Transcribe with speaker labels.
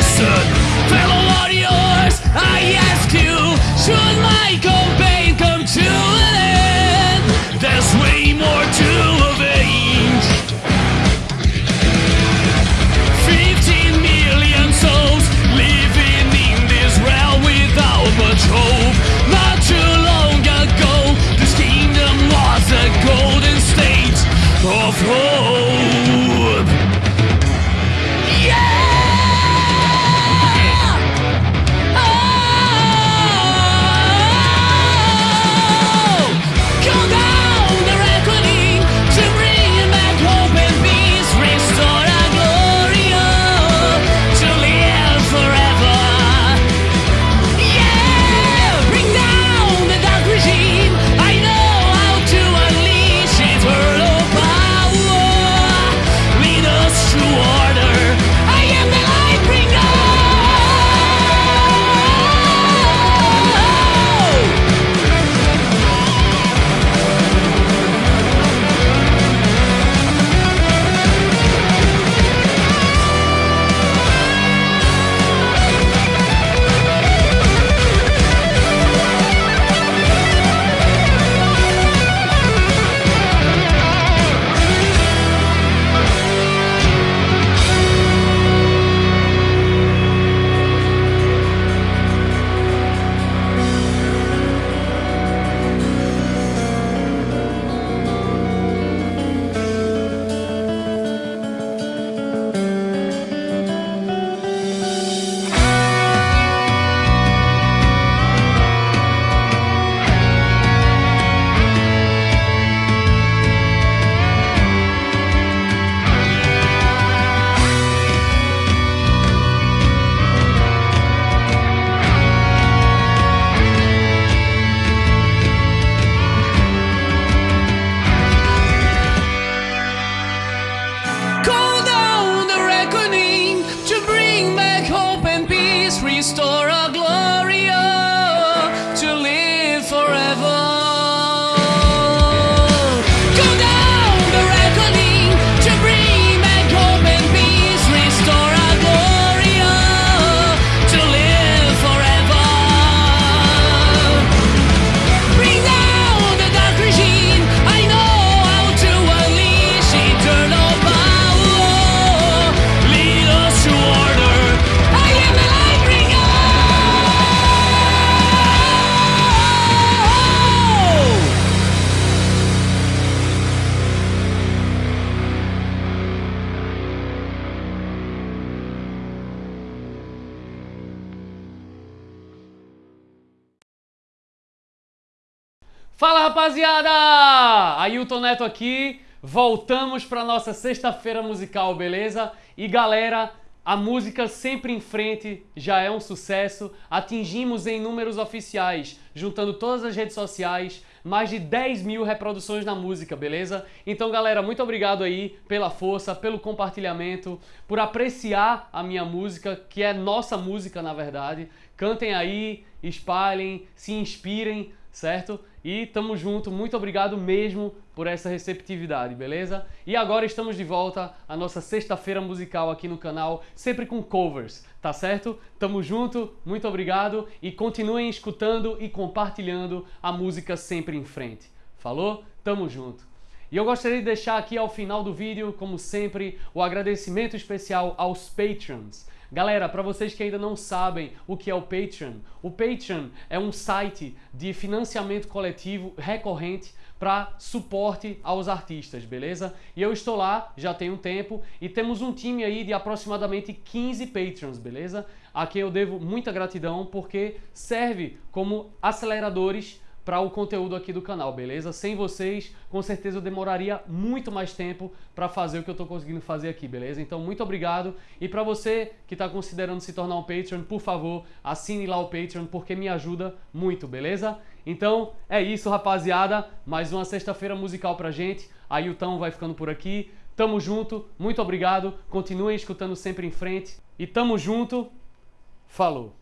Speaker 1: listen, fellow warriors, I ask you, should my campaign come to an end? There's way more to avenge. 15 million souls living in this realm without much hope. Not too long ago, this kingdom was a golden state of hope.
Speaker 2: Fala rapaziada! Ailton Neto aqui, voltamos para nossa sexta-feira musical, beleza? E galera, a música Sempre em Frente já é um sucesso, atingimos em números oficiais, juntando todas as redes sociais, mais de 10 mil reproduções na música, beleza? Então galera, muito obrigado aí pela força, pelo compartilhamento, por apreciar a minha música, que é nossa música na verdade. Cantem aí, espalhem, se inspirem, certo? E tamo junto, muito obrigado mesmo por essa receptividade, beleza? E agora estamos de volta à nossa sexta-feira musical aqui no canal, sempre com covers, tá certo? Tamo junto, muito obrigado e continuem escutando e compartilhando a música sempre em frente. Falou? Tamo junto. E eu gostaria de deixar aqui ao final do vídeo, como sempre, o agradecimento especial aos Patreons. Galera, para vocês que ainda não sabem o que é o Patreon, o Patreon é um site de financiamento coletivo recorrente para suporte aos artistas, beleza? E eu estou lá já tem um tempo e temos um time aí de aproximadamente 15 Patreons, beleza? A quem eu devo muita gratidão porque serve como aceleradores para o conteúdo aqui do canal, beleza? Sem vocês, com certeza eu demoraria muito mais tempo para fazer o que eu estou conseguindo fazer aqui, beleza? Então, muito obrigado. E para você que está considerando se tornar um Patreon, por favor, assine lá o Patreon, porque me ajuda muito, beleza? Então, é isso, rapaziada. Mais uma sexta-feira musical pra gente. A Yutão vai ficando por aqui. Tamo junto, muito obrigado. Continuem escutando sempre em frente. E tamo junto. Falou!